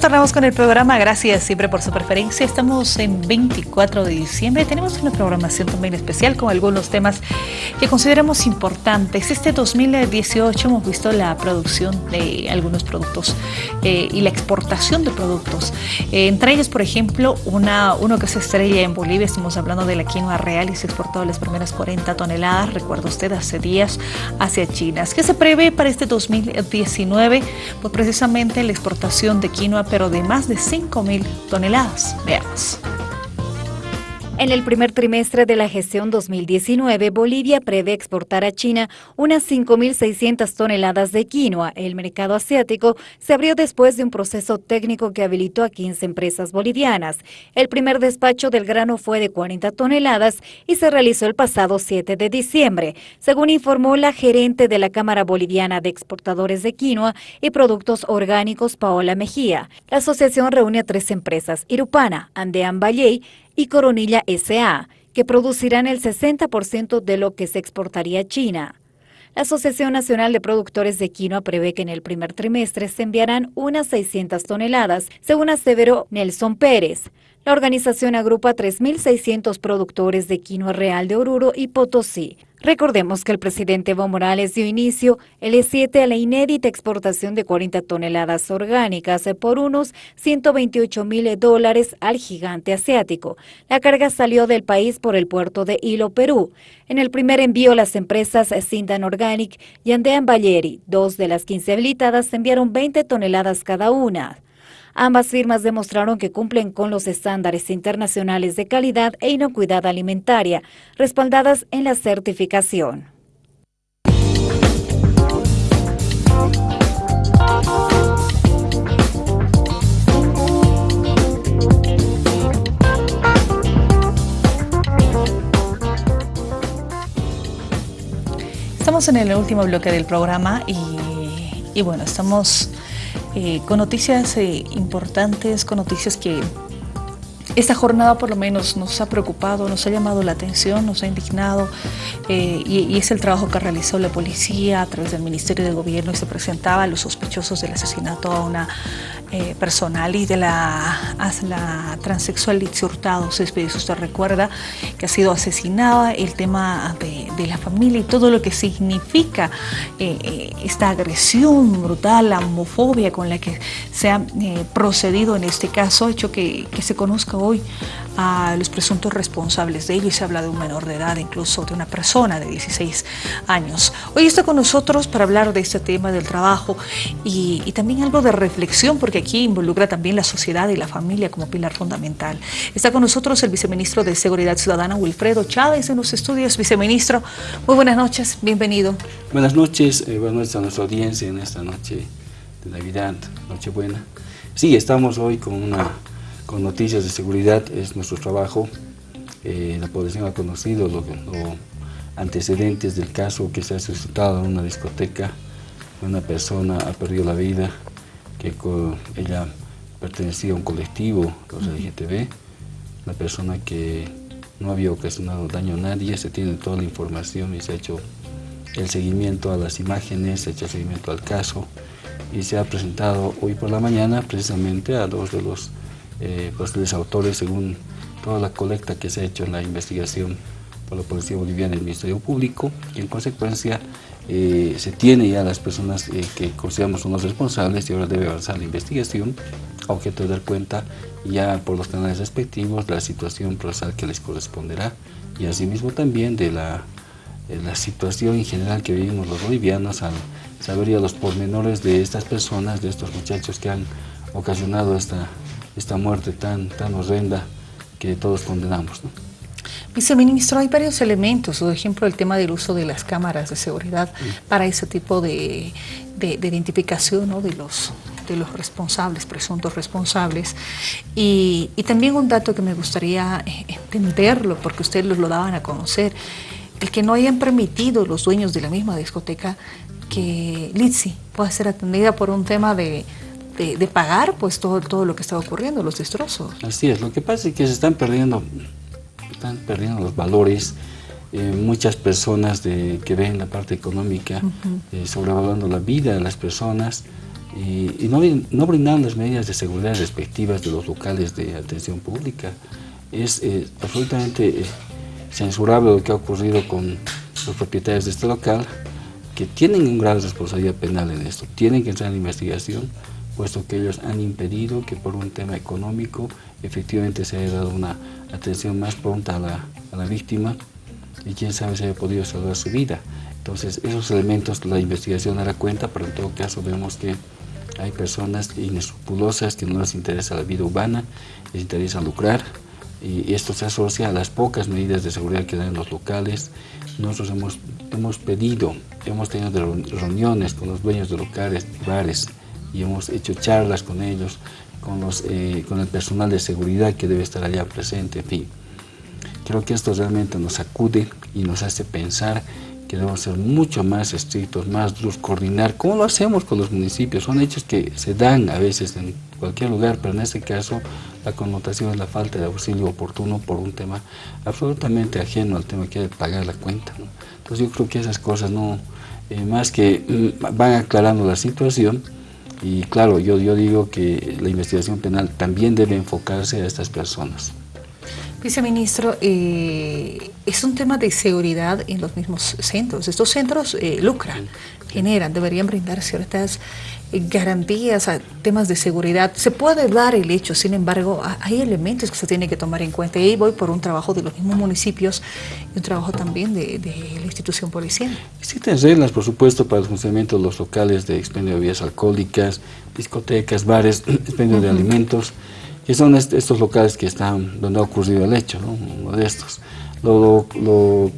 Retornamos con el programa, gracias siempre por su preferencia. Estamos en 24 de diciembre, tenemos una programación también especial con algunos temas que consideramos importantes. Este 2018 hemos visto la producción de algunos productos eh, y la exportación de productos. Eh, entre ellos, por ejemplo, una, uno que se estrella en Bolivia, estamos hablando de la quinoa real y se exportó las primeras 40 toneladas, recuerda usted, hace días hacia China. ¿Qué se prevé para este 2019? Pues precisamente la exportación de quinoa pero de más de 5.000 toneladas. Veamos. En el primer trimestre de la gestión 2019, Bolivia prevé exportar a China unas 5.600 toneladas de quinoa. El mercado asiático se abrió después de un proceso técnico que habilitó a 15 empresas bolivianas. El primer despacho del grano fue de 40 toneladas y se realizó el pasado 7 de diciembre, según informó la gerente de la Cámara Boliviana de Exportadores de Quinoa y Productos Orgánicos, Paola Mejía. La asociación reúne a tres empresas, Irupana, Andean Valley, y Coronilla SA, que producirán el 60% de lo que se exportaría a China. La Asociación Nacional de Productores de Quinoa prevé que en el primer trimestre se enviarán unas 600 toneladas, según aseveró Nelson Pérez. La organización agrupa 3.600 productores de quinoa real de Oruro y Potosí, Recordemos que el presidente Evo Morales dio inicio el E7 a la inédita exportación de 40 toneladas orgánicas por unos 128 mil dólares al gigante asiático. La carga salió del país por el puerto de Hilo, Perú. En el primer envío, las empresas Sindan Organic y Andean Valleri, dos de las 15 habilitadas, enviaron 20 toneladas cada una. Ambas firmas demostraron que cumplen con los estándares internacionales de calidad e inocuidad alimentaria, respaldadas en la certificación. Estamos en el último bloque del programa y, y bueno, estamos eh, con noticias eh, importantes, con noticias que esta jornada por lo menos nos ha preocupado, nos ha llamado la atención, nos ha indignado eh, y, es el trabajo que realizó la policía a través del Ministerio de Gobierno y se presentaba a los sospechosos del asesinato a una eh, personal y de la, la transexual Litsi Hurtado. Si usted recuerda que ha sido asesinada, el tema de, la familia y todo lo que significa eh, esta agresión brutal, la homofobia con la que se ha procedido en este caso, hecho que, que se conozca hoy a los presuntos responsables de ello y se habla de un menor de edad, incluso de una persona de 16 años. Hoy está con nosotros para hablar de este tema del trabajo y, y también algo de reflexión, porque aquí involucra también la sociedad y la familia como pilar fundamental. Está con nosotros el viceministro de Seguridad Ciudadana, Wilfredo Chávez, en los estudios. Viceministro, muy buenas noches, bienvenido. Buenas noches, eh, buenas noches a nuestra audiencia en esta noche de Navidad, Nochebuena. Sí, estamos hoy con, una, con noticias de seguridad, es nuestro trabajo. Eh, la población ha conocido los antecedentes del caso que se ha suscitado en una discoteca. Una persona ha perdido la vida que ella pertenecía a un colectivo, los LGTB, una persona que no había ocasionado daño a nadie, se tiene toda la información y se ha hecho el seguimiento a las imágenes, se ha hecho el seguimiento al caso y se ha presentado hoy por la mañana precisamente a dos de los eh, posibles autores según toda la colecta que se ha hecho en la investigación por la Policía Boliviana y el Ministerio Público y en consecuencia eh, se tiene ya las personas eh, que consideramos son los responsables y ahora debe avanzar la investigación a objeto de dar cuenta ya por los canales respectivos la situación procesal que les corresponderá y asimismo también de la, la situación en general que vivimos los bolivianos al saber ya los pormenores de estas personas, de estos muchachos que han ocasionado esta, esta muerte tan, tan horrenda que todos condenamos. Viceministro, hay varios elementos, por ejemplo, el tema del uso de las cámaras de seguridad para ese tipo de, identificación de, los, de los responsables, presuntos responsables. Y, también un dato que me gustaría eh, entenderlo, porque ustedes lo daban a conocer, el que no hayan permitido los dueños de la misma discoteca que Litsi pueda ser atendida por un tema de, pagar pues todo, todo lo que está ocurriendo, los destrozos. Así es, lo que pasa es que se están perdiendo están perdiendo los valores. Eh, muchas personas de, que ven la parte económica, eh, sobrevalorando la vida de las personas, y, no, no brindan las medidas de seguridad respectivas de los locales de atención pública. Es eh, absolutamente censurable lo que ha ocurrido con los propietarios de este local, que tienen un grado de responsabilidad penal en esto, tienen que entrar en investigación, puesto que ellos han impedido que por un tema económico efectivamente se haya dado una atención más pronta a la, a la víctima y quién sabe si haya podido salvar su vida. Entonces, esos elementos la investigación dará cuenta, pero en todo caso vemos que hay personas inescrupulosas que no les interesa la vida humana, les interesa lucrar, y esto se asocia a las pocas medidas de seguridad que dan los locales. Nosotros hemos, hemos pedido, hemos tenido reuniones con los dueños de locales, bares, y hemos hecho charlas con ellos, con, los, eh, con el personal de seguridad que debe estar allá presente, en fin. Creo que esto realmente nos sacude y nos hace pensar que debemos ser mucho más estrictos, más duros, coordinar, como lo hacemos con los municipios. Son hechos que se dan a veces en cualquier lugar, pero en este caso la connotación es la falta de auxilio oportuno por un tema absolutamente ajeno al tema que hay de pagar la cuenta. Entonces yo creo que esas cosas no, eh, más que mm, van aclarando la situación, y claro, yo, yo digo que la investigación penal también debe enfocarse a estas personas. Viceministro, eh, es un tema de seguridad en los mismos centros. Estos centros eh, lucran, generan, deberían brindar ciertas eh, garantías a temas de seguridad. Se puede dar el hecho, sin embargo, hay elementos que se tienen que tomar en cuenta. Y voy por un trabajo de los mismos municipios y un trabajo también de, la institución policial. Existen reglas, por supuesto, para el funcionamiento de los locales de expendio de bebidas alcohólicas, discotecas, bares, expendio de alimentos que son estos locales que están donde ha ocurrido el hecho, uno de estos. Lo,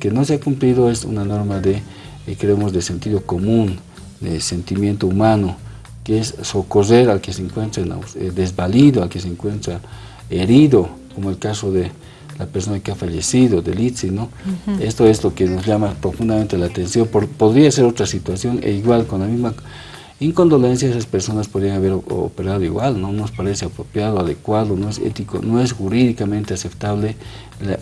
que no se ha cumplido es una norma de, eh, creemos, de sentido común, de sentimiento humano, que es socorrer al que se encuentra eh, desvalido, al que se encuentra herido, como el caso de la persona que ha fallecido, del ITSI, ¿no? Esto es lo que nos llama profundamente la atención. podría ser otra situación, e igual con la misma incondolencia esas personas podrían haber operado igual, no nos parece apropiado, adecuado, no es ético, no es jurídicamente aceptable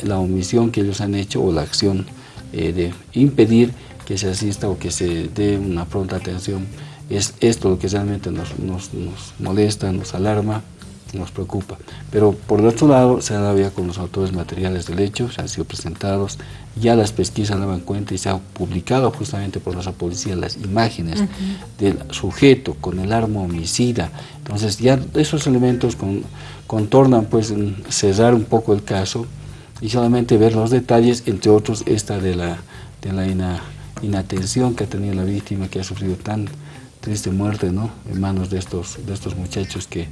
la, omisión que ellos han hecho o la acción eh, de impedir que se asista o que se dé una pronta atención. Es esto lo que realmente nos molesta, nos alarma nos preocupa. Pero por otro lado, se ha dado ya con los autores materiales del hecho, se han sido presentados, ya las pesquisas daban cuenta y se ha publicado justamente por nuestra policía las imágenes del sujeto con el arma homicida. Entonces ya esos elementos con, contornan pues cerrar un poco el caso y solamente ver los detalles, entre otros esta de la, de la inatención que ha tenido la víctima que ha sufrido tan triste muerte ¿no? en manos de estos, de estos muchachos que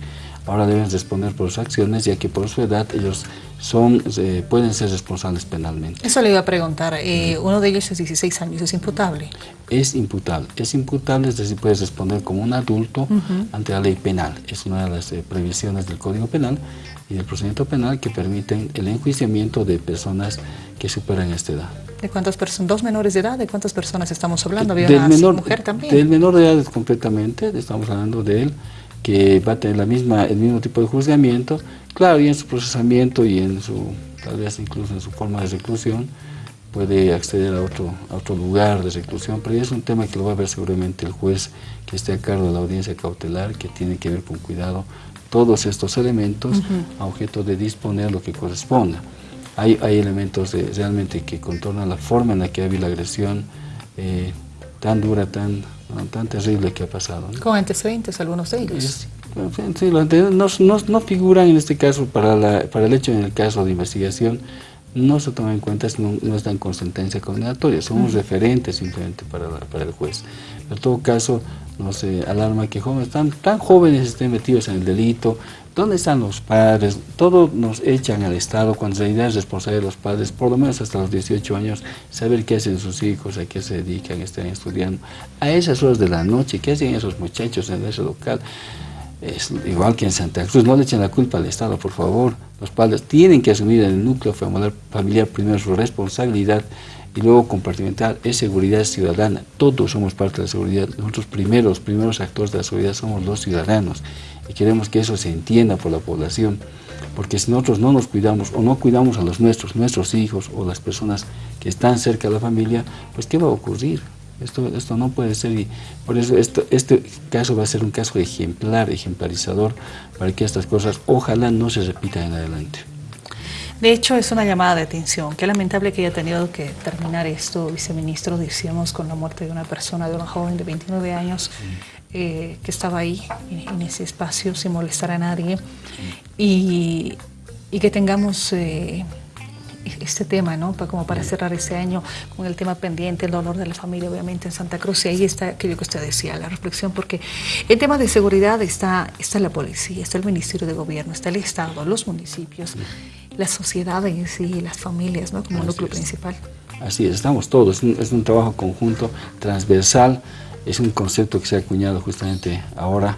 ahora deben responder por sus acciones, ya que por su edad ellos son, eh, pueden ser responsables penalmente. Eso le iba a preguntar, eh, uno de ellos es 16 años, ¿es imputable? Es imputable, es imputable, es decir, puede responder como un adulto ante la ley penal, es una de las eh, previsiones del Código Penal y del procedimiento penal que permiten el enjuiciamiento de personas que superan esta edad. ¿De cuántas personas? ¿Dos menores de edad? ¿De cuántas personas estamos hablando? ¿Había del menor, mujer también? Del menor de edad completamente, estamos hablando de él, que va a tener la misma, el mismo tipo de juzgamiento, claro, y en su procesamiento y en su, tal vez incluso en su forma de reclusión, puede acceder a otro, a otro lugar de reclusión, pero es un tema que lo va a ver seguramente el juez que esté a cargo de la audiencia cautelar, que tiene que ver con cuidado todos estos elementos a objeto de disponer lo que corresponda. Hay, hay elementos realmente que contornan la forma en la que ha habido la agresión eh, tan dura, tan tan terrible que ha pasado. ¿Con antecedentes algunos de ellos? sí, no, no, figuran en este caso para, la, para el hecho en el caso de investigación, no se toman en cuenta, no, no están con sentencia condenatoria, son un referente simplemente para, para el juez. En todo caso, no se alarma que jóvenes tan, tan jóvenes estén metidos en el delito, ¿Dónde están los padres? Todos nos echan al Estado cuando en realidad es responsabilidad de los padres, por lo menos hasta los 18 años, saber qué hacen sus hijos, a qué se dedican, están estudiando. A esas horas de la noche, ¿qué hacen esos muchachos en ese local? Es igual que en Santa Cruz, no le echen la culpa al Estado, por favor. Los padres tienen que asumir en el núcleo familiar primero su responsabilidad y luego compartimentar es seguridad ciudadana. Todos somos parte de la seguridad. Nosotros primeros, primeros actores de la seguridad somos los ciudadanos y queremos que eso se entienda por la población, porque si nosotros no nos cuidamos o no cuidamos a los nuestros, nuestros hijos o las personas que están cerca de la familia, pues ¿qué va a ocurrir? Esto, esto no puede ser y por eso esto, este caso va a ser un caso ejemplar, ejemplarizador, para que estas cosas ojalá no se repitan en adelante. De hecho, es una llamada de atención. Qué lamentable que haya tenido que terminar esto, viceministro, decíamos, con la muerte de una persona, de una joven de 29 años eh, que estaba ahí, en, ese espacio, sin molestar a nadie. Y, que tengamos eh, este tema, ¿no? Como para cerrar ese año con el tema pendiente, el dolor de la familia, obviamente, en Santa Cruz. Y ahí está, creo que usted decía, la reflexión, porque el tema de seguridad está, está la policía, está el Ministerio de Gobierno, está el Estado, los municipios las sociedades y las familias ¿no? como núcleo principal. Así es, estamos todos, es un, trabajo conjunto, transversal, es un concepto que se ha acuñado justamente ahora,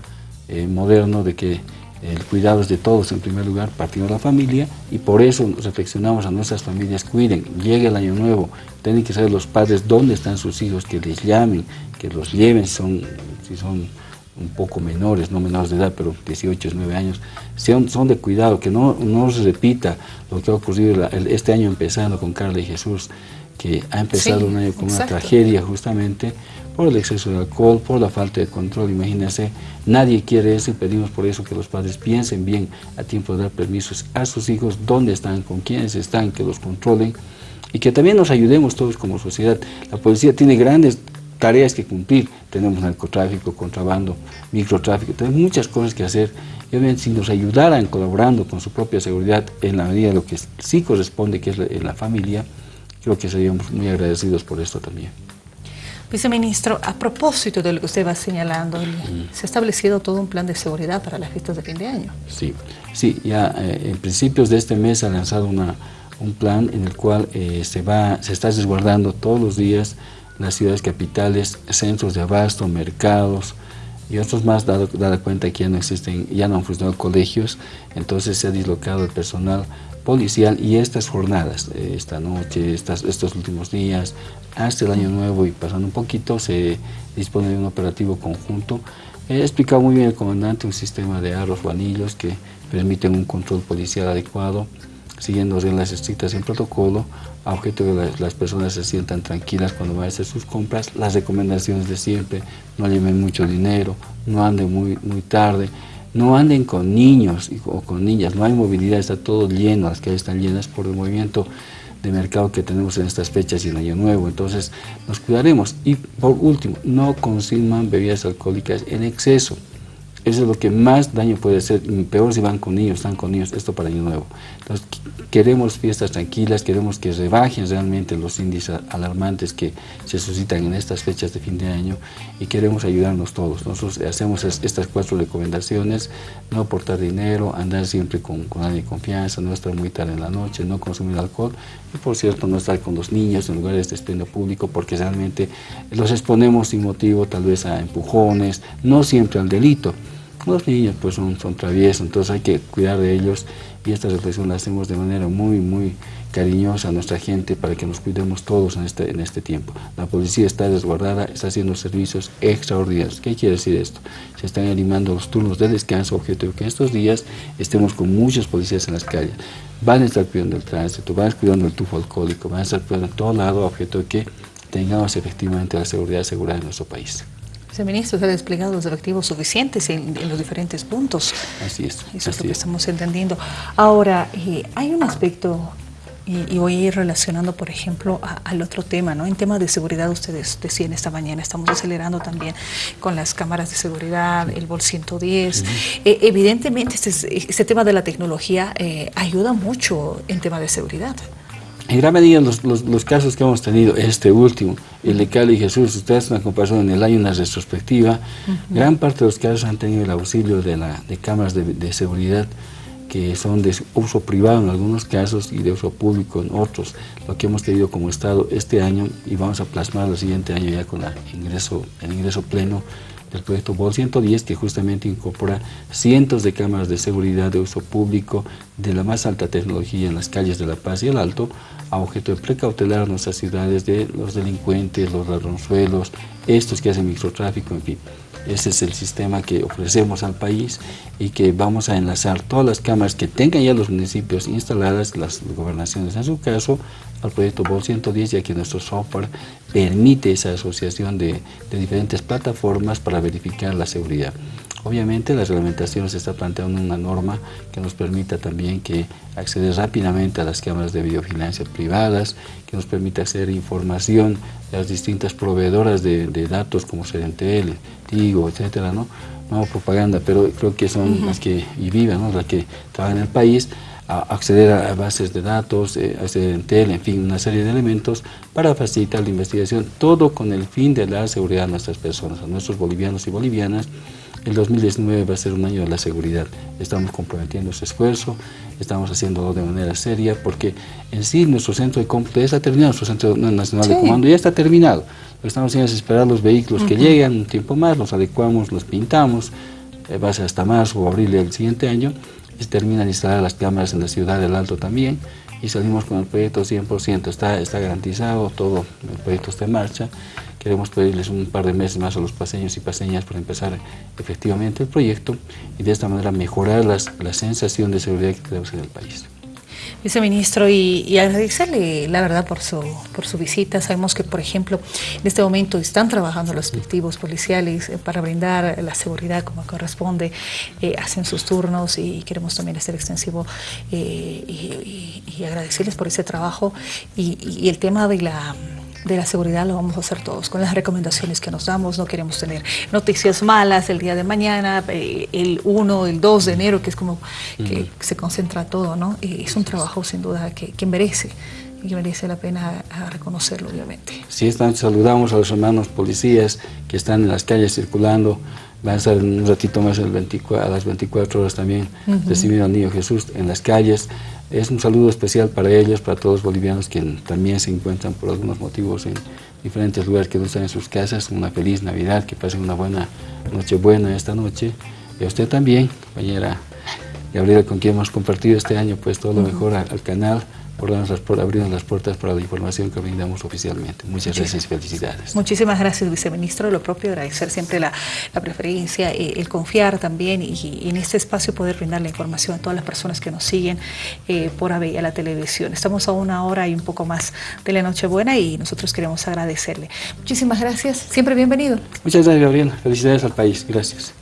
eh, moderno, de que el cuidado es de todos en primer lugar, partiendo de la familia, y por eso reflexionamos a nuestras familias, cuiden, llegue el año nuevo, tienen que saber los padres dónde están sus hijos, que les llamen, que los lleven, son, si son un poco menores, no menores de edad, pero 18, 19 años, son, son de cuidado, que no, no se repita lo que ha ocurrido este año empezando con Carla y Jesús, que ha empezado un año con una tragedia justamente por el exceso de alcohol, por la falta de control, imagínense, nadie quiere eso y pedimos por eso que los padres piensen bien a tiempo de dar permisos a sus hijos, dónde están, con quiénes están, que los controlen y que también nos ayudemos todos como sociedad. La policía tiene grandes tareas que cumplir. Tenemos narcotráfico, contrabando, microtráfico, tenemos muchas cosas que hacer. Y obviamente si nos ayudaran colaborando con su propia seguridad en la medida de lo que sí corresponde, que es en la familia, creo que seríamos muy agradecidos por esto también. Viceministro, a propósito de lo que usted va señalando, se ha establecido todo un plan de seguridad para las fiestas de fin de año. Sí, sí ya eh, en principios de este mes ha lanzado una, un plan en el cual eh, se, va, se está resguardando todos los días las ciudades capitales, centros de abasto, mercados y otros más, dado, dado cuenta que ya no existen, ya no han funcionado colegios, entonces se ha dislocado el personal policial y estas jornadas, eh, esta noche, estas, estos últimos días, hasta el año nuevo y pasando un poquito, se dispone de un operativo conjunto. He explicado muy bien el comandante un sistema de arros o anillos que permiten un control policial adecuado, siguiendo reglas estrictas en protocolo, a objeto de que las personas se sientan tranquilas cuando van a hacer sus compras, las recomendaciones de siempre, no lleven mucho dinero, no anden muy, muy tarde, no anden con niños o con niñas, no hay movilidad, está todo lleno, las calles están llenas por el movimiento de mercado que tenemos en estas fechas y en Año Nuevo, entonces nos cuidaremos. Y por último, no consuman bebidas alcohólicas en exceso, eso es lo que más daño puede hacer, peor si van con niños, están con niños, esto para Año Nuevo. Entonces, queremos fiestas tranquilas, queremos que rebajen realmente los índices alarmantes que se suscitan en estas fechas de fin de año y queremos ayudarnos todos. Nosotros hacemos estas cuatro recomendaciones, no aportar dinero, andar siempre con, con alguien de confianza, no estar muy tarde en la noche, no consumir alcohol y por cierto no estar con los niños en lugares de expendio público porque realmente los exponemos sin motivo tal vez a empujones, no siempre al delito. Los niños pues son, traviesos, entonces hay que cuidar de ellos y esta reflexión la hacemos de manera muy, muy cariñosa a nuestra gente para que nos cuidemos todos en este, en este tiempo. La policía está desguardada, está haciendo servicios extraordinarios. ¿Qué quiere decir esto? Se están animando los turnos de descanso, objeto de que estos días estemos con muchos policías en las calles. Van a estar cuidando el tránsito, van a estar cuidando el tufo alcohólico, van a estar cuidando en todo lado, objeto que tengamos efectivamente la seguridad asegurada en nuestro país. Viceministro, se ha desplegado los efectivos suficientes en, los diferentes puntos. Así es. Eso es lo que estamos entendiendo. Ahora, eh, hay un aspecto, y, voy a ir relacionando, por ejemplo, al otro tema, ¿no? En tema de seguridad, ustedes decían esta mañana, estamos acelerando también con las cámaras de seguridad, el BOL 110. Eh, evidentemente, este, este, tema de la tecnología eh, ayuda mucho en tema de seguridad. En gran medida los, los, casos que hemos tenido, este último, el de Cali y Jesús, ustedes una comparación en el año, una retrospectiva, gran parte de los casos han tenido el auxilio de, la, de cámaras de, de, seguridad que son de uso privado en algunos casos y de uso público en otros, lo que hemos tenido como Estado este año y vamos a plasmar el siguiente año ya con la ingreso, el ingreso pleno del proyecto BOL 110 que justamente incorpora cientos de cámaras de seguridad de uso público de la más alta tecnología en las calles de La Paz y el Alto a objeto de precautelar nuestras ciudades de los delincuentes, los ladronzuelos, estos que hacen microtráfico, en fin. Ese es el sistema que ofrecemos al país y que vamos a enlazar todas las cámaras que tengan ya los municipios instaladas, las gobernaciones en su caso, al proyecto BOL 110, ya que nuestro software permite esa asociación de, de diferentes plataformas para verificar la seguridad. Obviamente la reglamentación se está planteando una norma que nos permita también que acceder rápidamente a las cámaras de videovigilancia privadas, que nos permita hacer información de las distintas proveedoras de, datos como Serentel, Tigo, etcétera, ¿no? No propaganda, pero creo que son las que y vivan, ¿no? las que trabajan en el país, a acceder a bases de datos, eh, a Serentel, en fin, una serie de elementos para facilitar la investigación, todo con el fin de dar seguridad a nuestras personas, a nuestros bolivianos y bolivianas, el 2019 va a ser un año de la seguridad. Estamos comprometiendo ese esfuerzo, estamos haciéndolo de manera seria, porque en sí nuestro centro de cómputo ya está terminado, nuestro Centro Nacional de Comando ya está terminado. Lo que estamos haciendo es esperar los vehículos que llegan un tiempo más, los adecuamos, los pintamos, eh, va a ser hasta marzo o abril del siguiente año, y se terminan de instalar las cámaras en la ciudad del Alto también, y salimos con el proyecto 100%, está, está garantizado, todo el proyecto está en marcha, Queremos pedirles un par de meses más a los paseños y paseñas para empezar efectivamente el proyecto y de esta manera mejorar las, la sensación de seguridad que tenemos en el país. Viceministro, y, y, agradecerle la verdad por su, por su visita. Sabemos que, por ejemplo, en este momento están trabajando los efectivos policiales eh, para brindar la seguridad como corresponde, eh, hacen sus turnos y queremos también hacer extensivo eh, y, y, agradecerles por ese trabajo y el tema de la de la seguridad lo vamos a hacer todos, con las recomendaciones que nos damos, no queremos tener noticias malas el día de mañana, eh, el 1, el 2 de enero, que es como que se concentra todo, ¿no? Y es un trabajo sin duda que, que merece y que merece la pena reconocerlo, obviamente. Sí, están, saludamos a los hermanos policías que están en las calles circulando, van a estar un ratito más el 24, a las 24 horas también recibiendo al Niño Jesús en las calles, es un saludo especial para ellos, para todos los bolivianos que también se encuentran por algunos motivos en diferentes lugares que no están en sus casas. Una feliz Navidad, que pasen una buena noche buena esta noche. Y a usted también, compañera Gabriela, con quien hemos compartido este año, pues todo lo mejor al canal por, por abrirnos las puertas para la información que brindamos oficialmente. Muchas gracias y felicidades. Muchísimas gracias, viceministro. Lo propio, agradecer siempre la, preferencia, eh, el confiar también y, en este espacio poder brindar la información a todas las personas que nos siguen eh, por a la televisión. Estamos a una hora y un poco más de la Nochebuena y nosotros queremos agradecerle. Muchísimas gracias. Siempre bienvenido. Muchas gracias, Gabriela. Felicidades al país. Gracias.